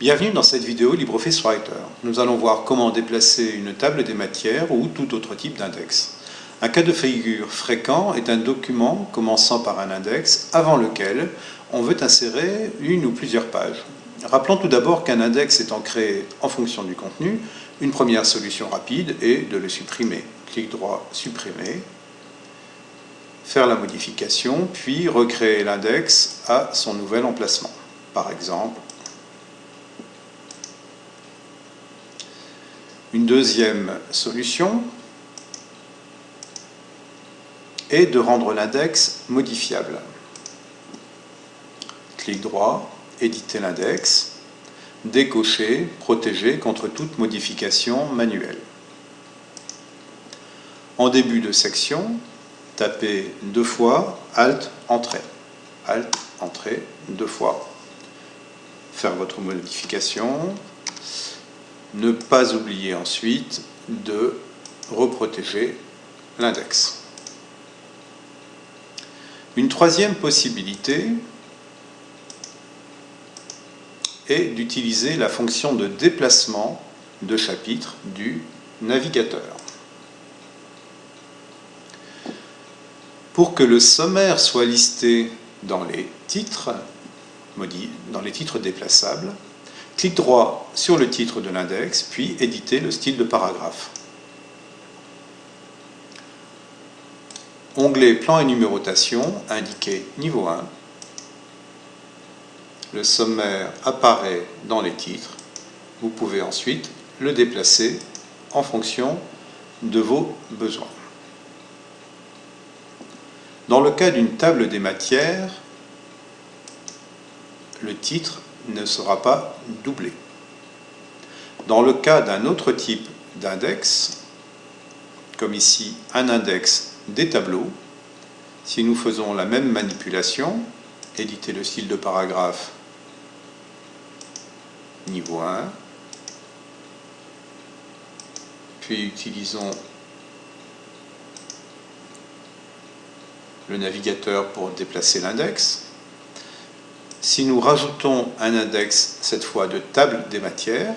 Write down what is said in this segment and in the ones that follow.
Bienvenue dans cette vidéo LibreOffice Writer. Nous allons voir comment déplacer une table des matières ou tout autre type d'index. Un cas de figure fréquent est un document commençant par un index avant lequel on veut insérer une ou plusieurs pages. Rappelons tout d'abord qu'un index étant créé en fonction du contenu, une première solution rapide est de le supprimer. Clic droit, supprimer, faire la modification, puis recréer l'index à son nouvel emplacement. Par exemple, une deuxième solution est de rendre l'index modifiable. Clic droit, éditer l'index, décocher, protéger contre toute modification manuelle. En début de section, tapez deux fois Alt, Entrée. Alt, Entrée, deux fois. Faire votre modification. Ne pas oublier ensuite de reprotéger l'index. Une troisième possibilité est d'utiliser la fonction de déplacement de chapitre du navigateur. Pour que le sommaire soit listé dans les titres, dans les titres déplaçables, clique droit sur le titre de l'index, puis éditer le style de paragraphe. Onglet Plan et numérotation, indiqué niveau 1. Le sommaire apparaît dans les titres. Vous pouvez ensuite le déplacer en fonction de vos besoins. Dans le cas d'une table des matières, le titre ne sera pas doublé. Dans le cas d'un autre type d'index, comme ici un index des tableaux, si nous faisons la même manipulation, éditer le style de paragraphe niveau 1, puis utilisons le navigateur pour déplacer l'index. Si nous rajoutons un index, cette fois de table des matières,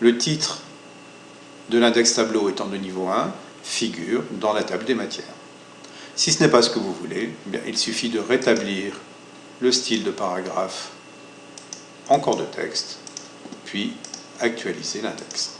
le titre de l'index tableau étant de niveau 1 figure dans la table des matières. Si ce n'est pas ce que vous voulez, eh il suffit de rétablir le style de paragraphe en corps de texte, puis actualiser l'index.